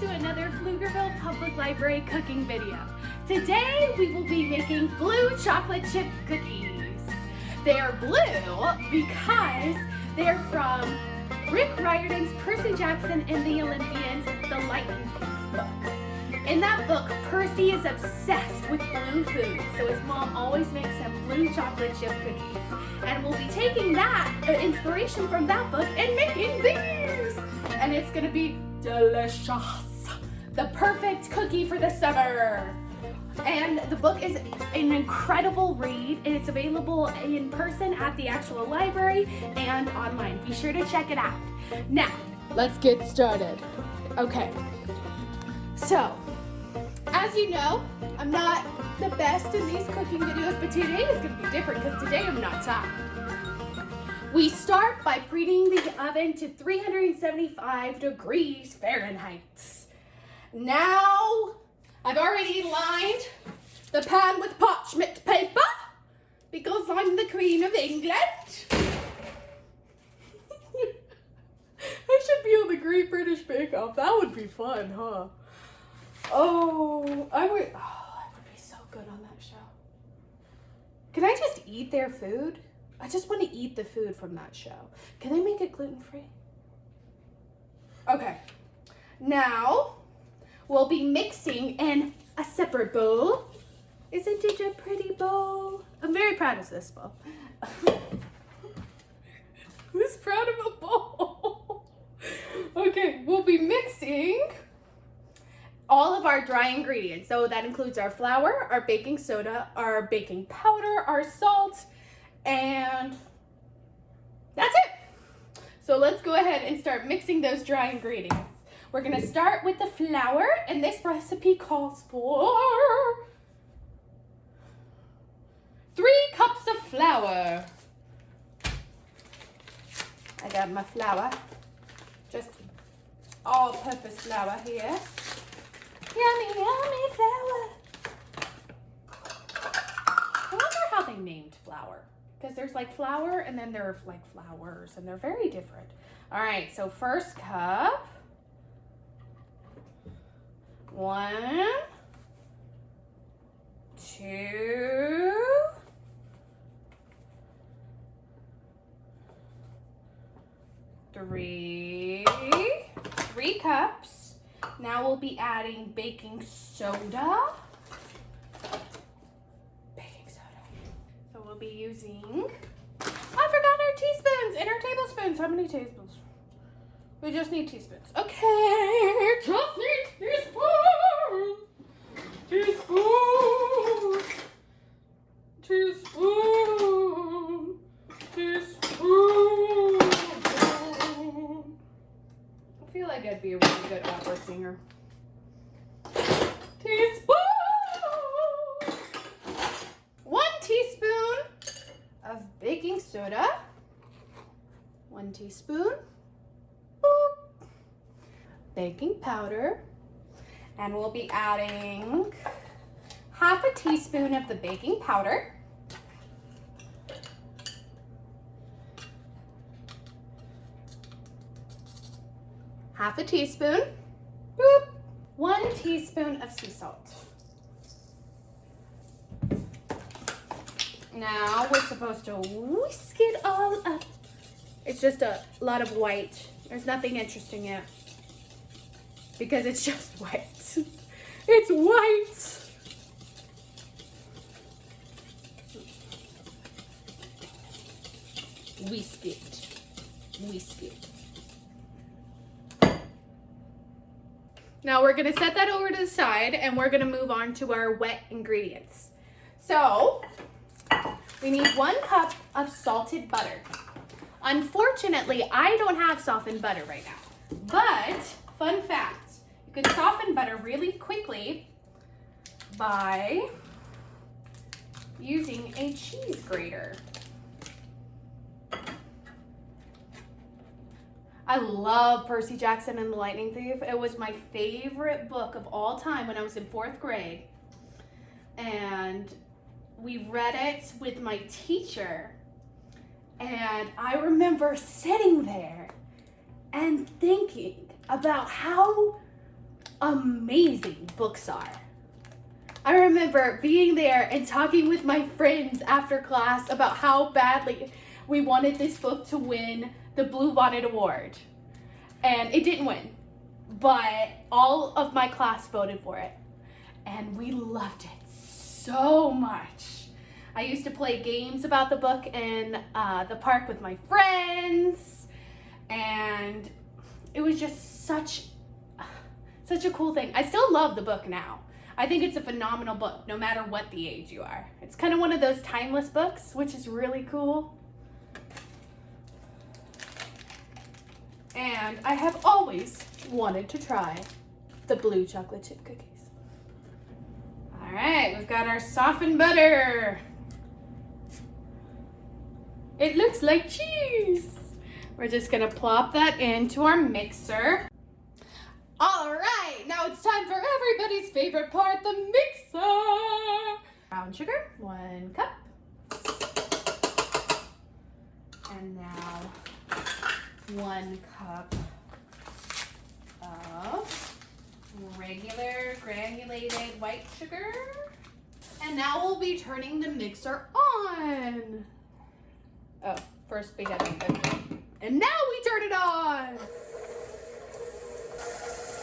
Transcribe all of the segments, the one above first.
to another Pflugerville Public Library cooking video. Today we will be making blue chocolate chip cookies. They are blue because they're from Rick Riordan's Percy Jackson and the Olympians, The Lightning book. In that book, Percy is obsessed with blue food, so his mom always makes him blue chocolate chip cookies. And we'll be taking that uh, inspiration from that book and making these! And it's gonna be delicious the perfect cookie for the summer. And the book is an incredible read and it's available in person at the actual library and online. Be sure to check it out. Now, let's get started. Okay, so as you know, I'm not the best in these cooking videos, but today is gonna be different because today I'm not tired. We start by preheating the oven to 375 degrees Fahrenheit. Now, I've already lined the pan with parchment paper because I'm the Queen of England. I should be on the Great British Bake Off. That would be fun, huh? Oh, I would, oh, I would be so good on that show. Can I just eat their food? I just want to eat the food from that show. Can they make it gluten-free? Okay, now we'll be mixing in a separate bowl. Isn't it a pretty bowl? I'm very proud of this bowl. Who's proud of a bowl? okay, we'll be mixing all of our dry ingredients. So that includes our flour, our baking soda, our baking powder, our salt, and that's it. So let's go ahead and start mixing those dry ingredients. We're gonna start with the flour, and this recipe calls for three cups of flour. I got my flour, just all-purpose flour here. Yummy, yummy flour. I wonder how they named flour. Because there's like flour and then there are like flowers and they're very different. All right, so first cup. One, two, three, three cups. Now we'll be adding baking soda. Baking soda. So we'll be using, I forgot our teaspoons and our tablespoons. How many tablespoons? We just need teaspoons. Okay, just need teaspoons. Teaspoon. Teaspoon. Teaspoon. I feel like I'd be a really good opera singer. Teaspoon. One teaspoon baking soda. One teaspoon Boop. baking powder and we'll be adding half a teaspoon of the baking powder. Half a teaspoon. Boop. One teaspoon of sea salt. Now we're supposed to whisk it all up. It's just a lot of white. There's nothing interesting yet because it's just white. it's white. Whisk it. Whisk it. Now we're gonna set that over to the side and we're gonna move on to our wet ingredients. So, we need one cup of salted butter. Unfortunately, I don't have softened butter right now, but fun fact, you can soften butter really quickly by using a cheese grater. I love Percy Jackson and the Lightning Thief. It was my favorite book of all time when I was in fourth grade. And we read it with my teacher. And I remember sitting there and thinking about how amazing books are. I remember being there and talking with my friends after class about how badly we wanted this book to win the Bluebonnet Award. And it didn't win, but all of my class voted for it. And we loved it so much. I used to play games about the book in uh, the park with my friends. And it was just such, such a cool thing. I still love the book now. I think it's a phenomenal book, no matter what the age you are. It's kind of one of those timeless books, which is really cool. And I have always wanted to try the blue chocolate chip cookies. All right, we've got our softened butter. It looks like cheese. We're just gonna plop that into our mixer. All right, now it's time for everybody's favorite part, the mixer. Brown sugar, one cup. And now one cup of regular granulated white sugar. And now we'll be turning the mixer on. Oh, first we gotta And now we turn it on.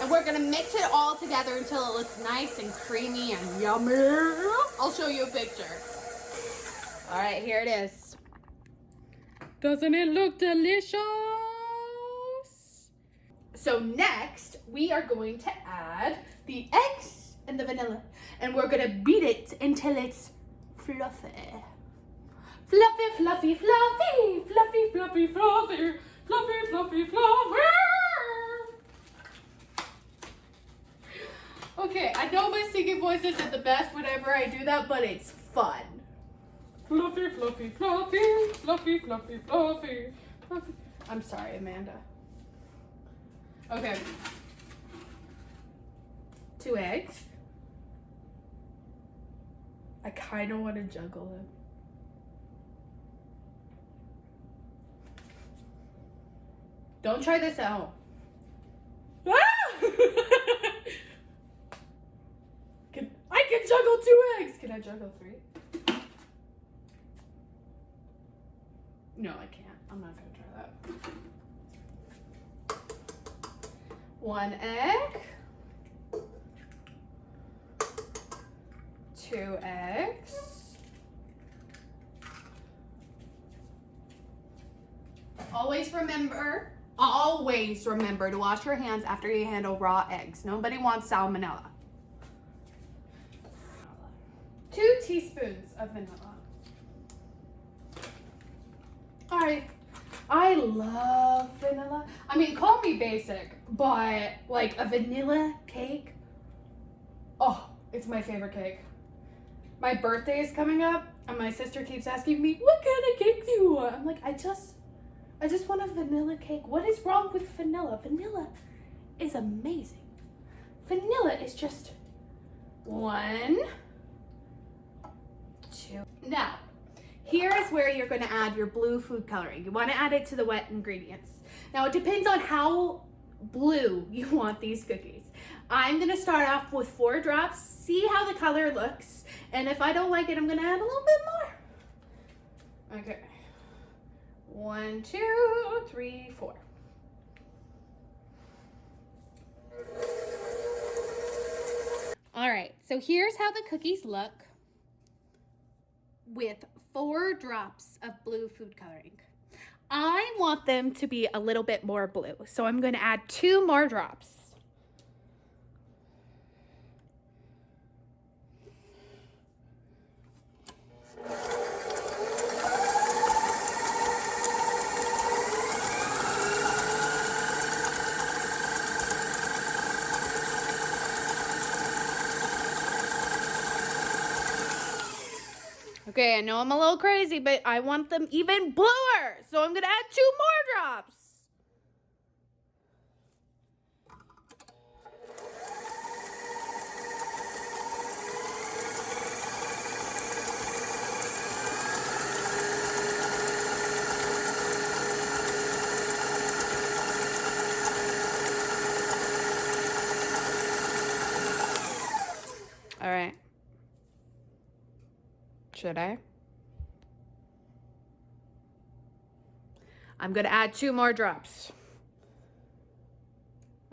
And we're gonna mix it all together until it looks nice and creamy and yummy. I'll show you a picture. All right, here it is. Doesn't it look delicious? So next, we are going to add the eggs and the vanilla. And we're gonna beat it until it's fluffy. Fluffy, fluffy, fluffy, fluffy, fluffy, fluffy, fluffy, fluffy, fluffy. Okay, I know my singing voice isn't the best whenever I do that, but it's fun. Fluffy, fluffy, fluffy, fluffy, fluffy, fluffy, fluffy. I'm sorry, Amanda. Okay. Two eggs. I kind of want to juggle them. Don't try this at home. Ah! I can juggle two eggs. Can I juggle three? No, I can't. I'm not gonna try that. One egg. Two eggs. Always remember Always remember to wash your hands after you handle raw eggs. Nobody wants salmonella. Two teaspoons of vanilla. All right. I love vanilla. I mean, call me basic, but like a vanilla cake, oh, it's my favorite cake. My birthday is coming up, and my sister keeps asking me, what kind of cake do you want? I'm like, I just I just want a vanilla cake. What is wrong with vanilla? Vanilla is amazing. Vanilla is just one, two. Now, here is where you're going to add your blue food coloring. You want to add it to the wet ingredients. Now, it depends on how blue you want these cookies. I'm to start off with four drops, see how the color looks, and if I don't like it, I'm to add a little bit more. Okay. One, two, three, four. All right, so here's how the cookies look with four drops of blue food coloring. I want them to be a little bit more blue, so I'm to add two more drops. Okay, I know I'm a little crazy, but I want them even bluer. So I'm going to add two more drops. Should I? I'm gonna add two more drops.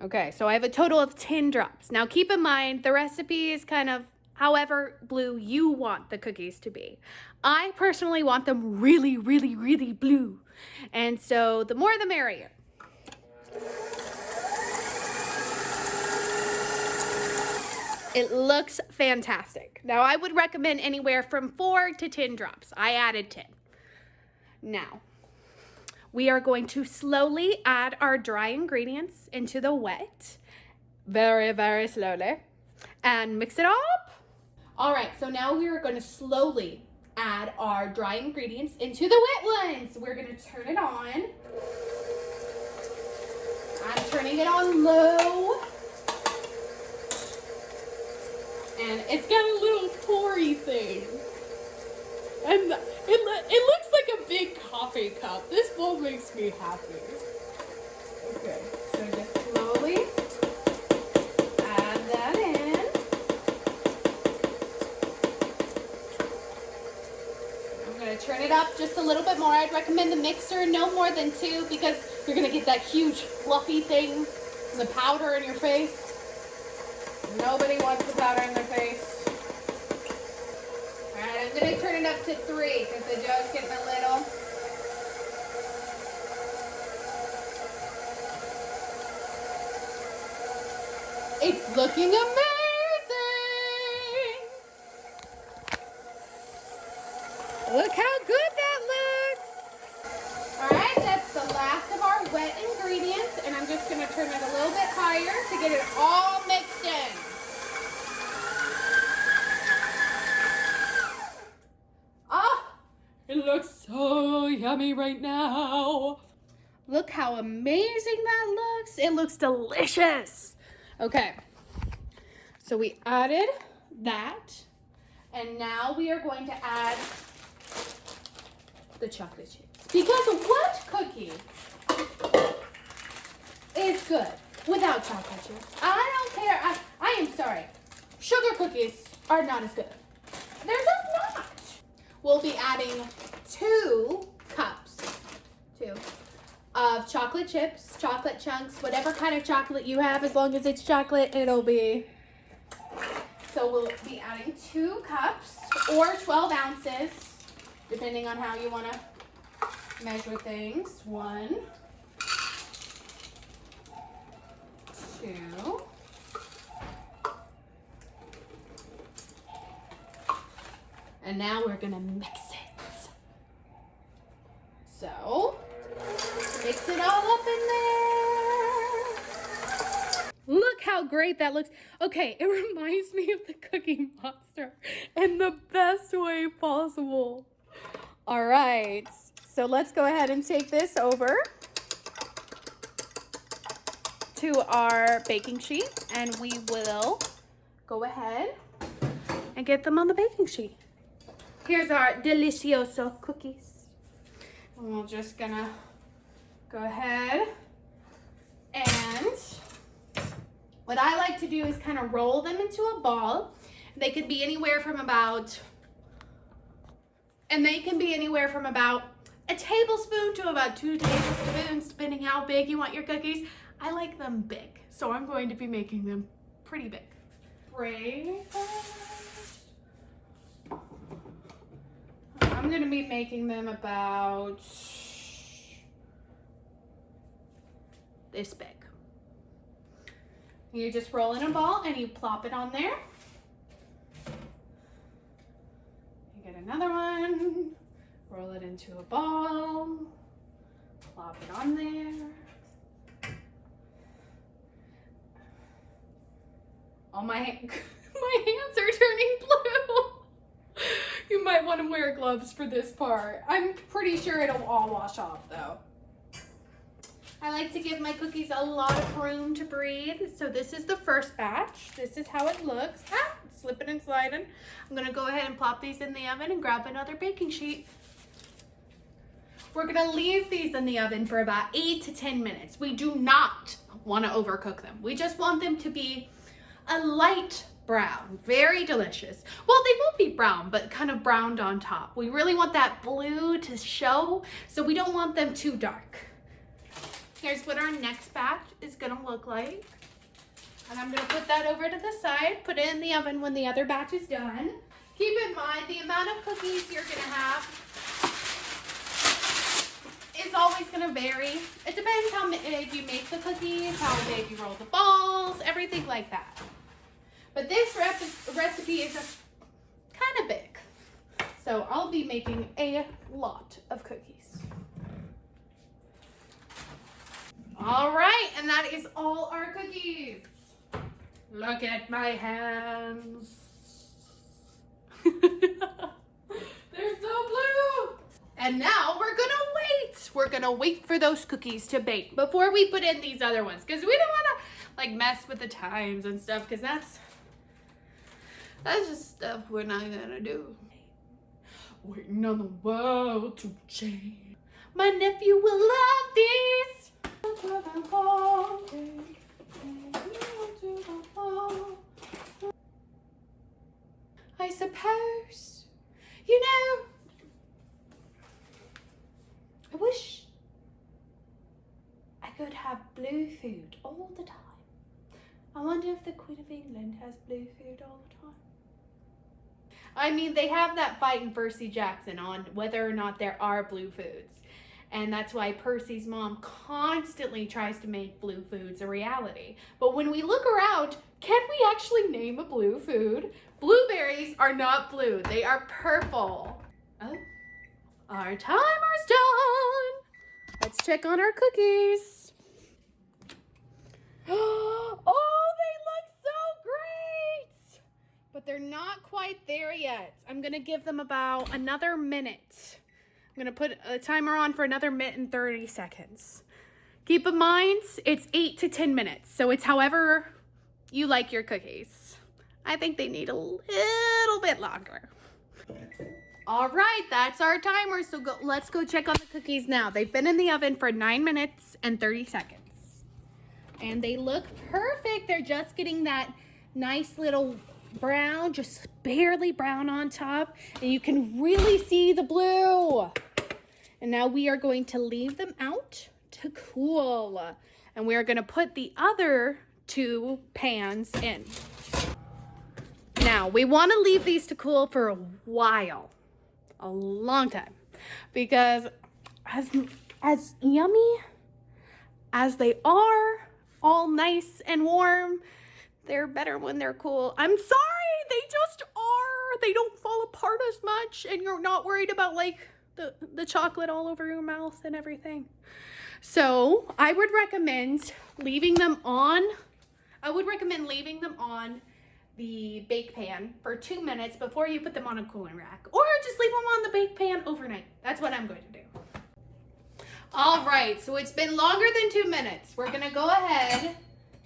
Okay, so I have a total of 10 drops. Now keep in mind, the recipe is kind of however blue you want the cookies to be. I personally want them really, really, really blue. And so the more the merrier. It looks fantastic. Now I would recommend anywhere from four to 10 drops. I added 10. Now, we are going to slowly add our dry ingredients into the wet. Very, very slowly. And mix it up. All right, so now we are gonna slowly add our dry ingredients into the wet ones. We're gonna turn it on. I'm turning it on low. And it's got a little poury thing. And it, it looks like a big coffee cup. This bowl makes me happy. Okay, so just slowly add that in. I'm gonna turn it up just a little bit more. I'd recommend the mixer no more than two because you're gonna get that huge fluffy thing, the powder in your face. Nobody wants the powder in their face. Alright, I'm going to turn it up to three because the dough's getting a little. It's looking amazing! Look how good that looks! Alright, that's the last of our wet ingredients and I'm just going to turn it a little bit higher to get it all mixed in. It looks yummy right now. Look how amazing that looks. It looks delicious. Okay, so we added that. And now we are going to add the chocolate chips. Because what cookie is good without chocolate chips? I don't care. I, I am sorry. Sugar cookies are not as good. They're just not we'll be adding two, of chocolate chips, chocolate chunks, whatever kind of chocolate you have, as long as it's chocolate, it'll be. So we'll be adding two cups or 12 ounces, depending on how you want to measure things. One, two, And now we're gonna mix it. So, mix it all up in there. Look how great that looks. Okay, it reminds me of the Cookie Monster in the best way possible. All right, so let's go ahead and take this over to our baking sheet and we will go ahead and get them on the baking sheet. Here's our delicioso cookies. And we're just gonna go ahead and what I like to do is kind of roll them into a ball. They could be anywhere from about, and they can be anywhere from about a tablespoon to about two tablespoons, depending how big you want your cookies. I like them big, so I'm going to be making them pretty big. I'm going to be making them about this big. You just roll in a ball and you plop it on there. You get another one, roll it into a ball, plop it on there. Oh, my, my hands are turning blue you might want to wear gloves for this part. I'm pretty sure it'll all wash off though. I like to give my cookies a lot of room to breathe. So this is the first batch. This is how it looks. Ah, slipping and sliding. I'm gonna go ahead and plop these in the oven and grab another baking sheet. We're gonna leave these in the oven for about eight to 10 minutes. We do not wanna overcook them. We just want them to be a light brown. Very delicious. Well, they won't be brown, but kind of browned on top. We really want that blue to show, so we don't want them too dark. Here's what our next batch is gonna look like. And I'm gonna put that over to the side, put it in the oven when the other batch is done. Keep in mind the amount of cookies you're gonna have is always gonna vary. It depends how big you make the cookies, how big you roll the balls, everything like that. But this recipe is kind of big. So I'll be making a lot of cookies. All right, and that is all our cookies. Look at my hands. They're so blue. And now we're gonna wait. We're gonna wait for those cookies to bake before we put in these other ones because we don't wanna like mess with the times and stuff because that's that's just stuff we're not gonna do. Waiting on the world to change. My nephew will love these. I suppose, you know, I wish I could have blue food all the time. I wonder if the Queen of England has blue food all the time. I mean, they have that fight in Percy Jackson on whether or not there are blue foods. And that's why Percy's mom constantly tries to make blue foods a reality. But when we look around, can we actually name a blue food? Blueberries are not blue, they are purple. Oh, our timer's done. Let's check on our cookies. Oh, they look so great! But they're not quite there yet. I'm gonna give them about another minute. I'm gonna put a timer on for another minute and 30 seconds. Keep in mind, it's eight to 10 minutes, so it's however you like your cookies. I think they need a little bit longer. All right, that's our timer, so go, let's go check on the cookies now. They've been in the oven for nine minutes and 30 seconds. And they look perfect. They're just getting that nice little brown, just barely brown on top. And you can really see the blue. And now we are going to leave them out to cool. And we are going to put the other two pans in. Now, we want to leave these to cool for a while, a long time, because as, as yummy as they are, all nice and warm, they're better when they're cool. I'm sorry, they just are. They don't fall apart as much and you're not worried about like the, the chocolate all over your mouth and everything. So I would recommend leaving them on. I would recommend leaving them on the bake pan for two minutes before you put them on a cooling rack or just leave them on the bake pan overnight. That's what I'm going to do. All right, so it's been longer than two minutes. We're gonna go ahead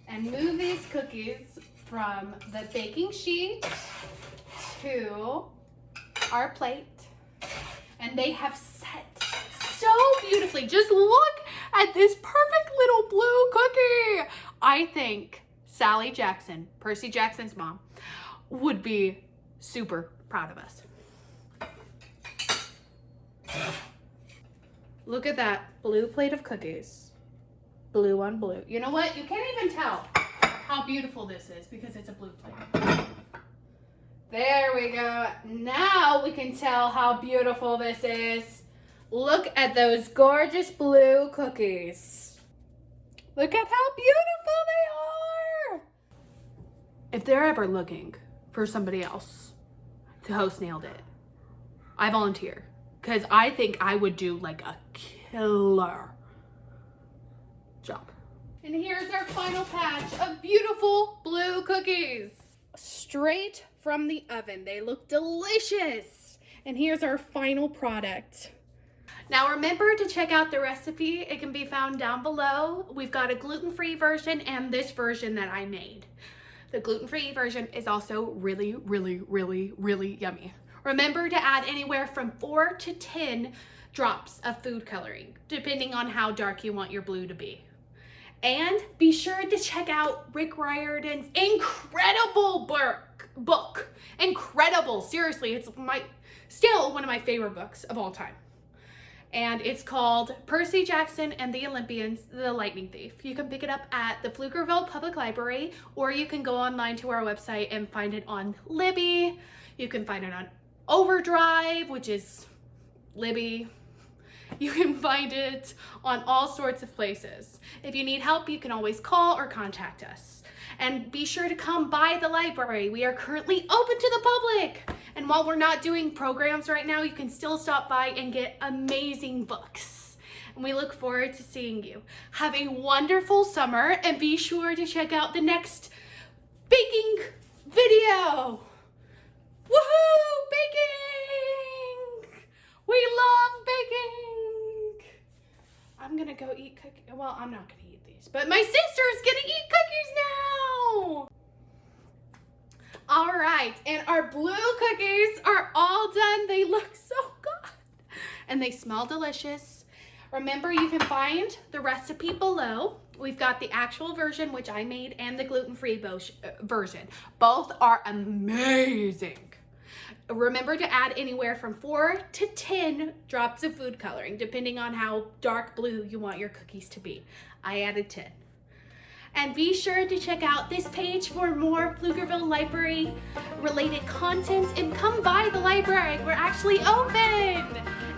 and move these cookies from the baking sheet to our plate. And they have set so beautifully. Just look at this perfect little blue cookie. I think Sally Jackson, Percy Jackson's mom, would be super proud of us. Look at that blue plate of cookies blue on blue. You know what? You can't even tell how beautiful this is because it's a blue plate. There we go. Now we can tell how beautiful this is. Look at those gorgeous blue cookies. Look at how beautiful they are. If they're ever looking for somebody else to host Nailed It, I volunteer because I think I would do like a killer job. And here's our final patch of beautiful blue cookies. Straight from the oven. They look delicious. And here's our final product. Now remember to check out the recipe. It can be found down below. We've got a gluten-free version and this version that I made. The gluten-free version is also really, really, really, really yummy. Remember to add anywhere from four to 10 drops of food coloring, depending on how dark you want your blue to be. And be sure to check out Rick Riordan's incredible book. Incredible. Seriously, it's my still one of my favorite books of all time. And it's called Percy Jackson and the Olympians, The Lightning Thief. You can pick it up at the Pflugerville Public Library, or you can go online to our website and find it on Libby. You can find it on Overdrive, which is Libby. You can find it on all sorts of places. If you need help, you can always call or contact us. And be sure to come by the library. We are currently open to the public. And while we're not doing programs right now, you can still stop by and get amazing books. And we look forward to seeing you. Have a wonderful summer and be sure to check out the next baking video. Woohoo! Baking! We love baking! I'm gonna go eat cookies. Well, I'm not gonna these, but my sister's gonna eat cookies now! All right, and our blue cookies are all done. They look so good and they smell delicious. Remember, you can find the recipe below. We've got the actual version, which I made, and the gluten-free version. Both are amazing. Remember to add anywhere from four to 10 drops of food coloring, depending on how dark blue you want your cookies to be. I added 10. And be sure to check out this page for more Pflugerville Library related content and come by the library. We're actually open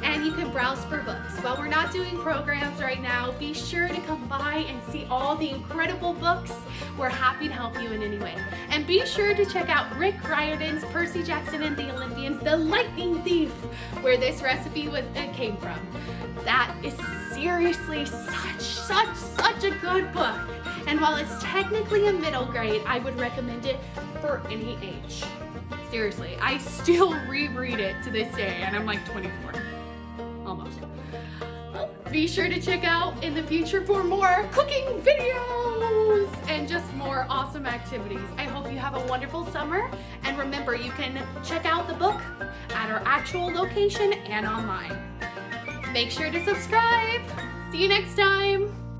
and you can browse for books. While we're not doing programs right now, be sure to come by and see all the incredible books. We're happy to help you in any way. And be sure to check out Rick Riordan's Percy Jackson and the Olympians, The Lightning Thief, where this recipe was uh, came from. That is seriously such, such, such a good book. And while it's technically a middle grade, I would recommend it for any age. Seriously, I still reread it to this day and I'm like 24, almost. Be sure to check out in the future for more cooking videos and just more awesome activities. I hope you have a wonderful summer. And remember, you can check out the book at our actual location and online. Make sure to subscribe. See you next time.